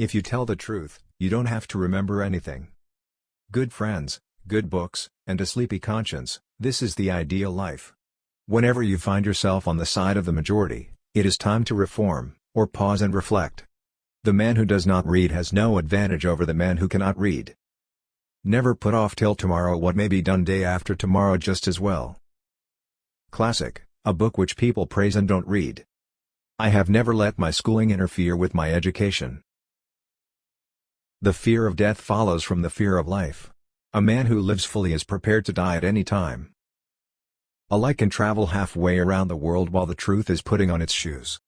If you tell the truth, you don't have to remember anything. Good friends, good books, and a sleepy conscience, this is the ideal life. Whenever you find yourself on the side of the majority, it is time to reform, or pause and reflect. The man who does not read has no advantage over the man who cannot read. Never put off till tomorrow what may be done day after tomorrow just as well. Classic, a book which people praise and don't read. I have never let my schooling interfere with my education. The fear of death follows from the fear of life. A man who lives fully is prepared to die at any time. A light can travel halfway around the world while the truth is putting on its shoes.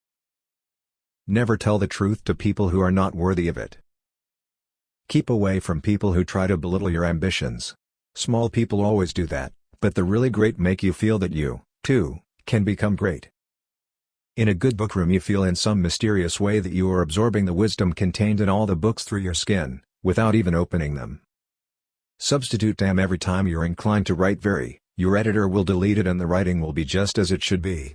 Never tell the truth to people who are not worthy of it. Keep away from people who try to belittle your ambitions. Small people always do that, but the really great make you feel that you, too, can become great. In a good book room you feel in some mysterious way that you are absorbing the wisdom contained in all the books through your skin, without even opening them. Substitute damn every time you're inclined to write very, your editor will delete it and the writing will be just as it should be.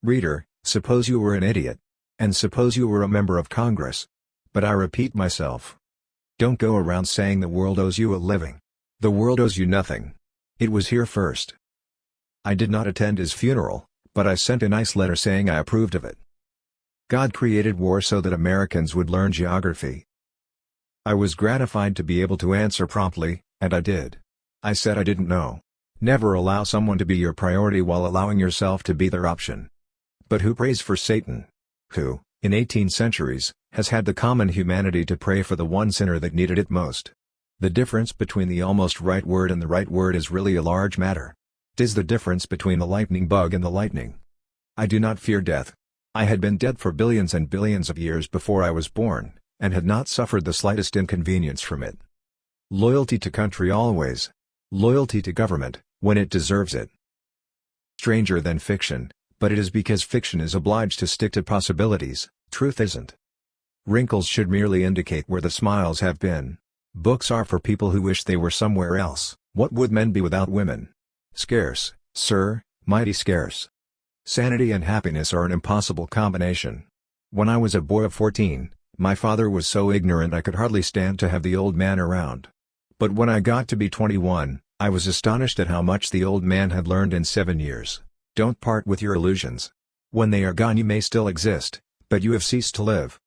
Reader, suppose you were an idiot, and suppose you were a member of Congress. But I repeat myself. Don't go around saying the world owes you a living. The world owes you nothing. It was here first. I did not attend his funeral, but I sent a nice letter saying I approved of it. God created war so that Americans would learn geography. I was gratified to be able to answer promptly, and I did. I said I didn't know. Never allow someone to be your priority while allowing yourself to be their option. But who prays for Satan? who, in 18 centuries, has had the common humanity to pray for the one sinner that needed it most. The difference between the almost right word and the right word is really a large matter. Tis the difference between the lightning bug and the lightning. I do not fear death. I had been dead for billions and billions of years before I was born, and had not suffered the slightest inconvenience from it. Loyalty to country always. Loyalty to government, when it deserves it. Stranger than fiction, but it is because fiction is obliged to stick to possibilities, truth isn't. Wrinkles should merely indicate where the smiles have been. Books are for people who wish they were somewhere else. What would men be without women? Scarce, sir, mighty scarce. Sanity and happiness are an impossible combination. When I was a boy of 14, my father was so ignorant I could hardly stand to have the old man around. But when I got to be 21, I was astonished at how much the old man had learned in seven years. Don't part with your illusions. When they are gone you may still exist, but you have ceased to live.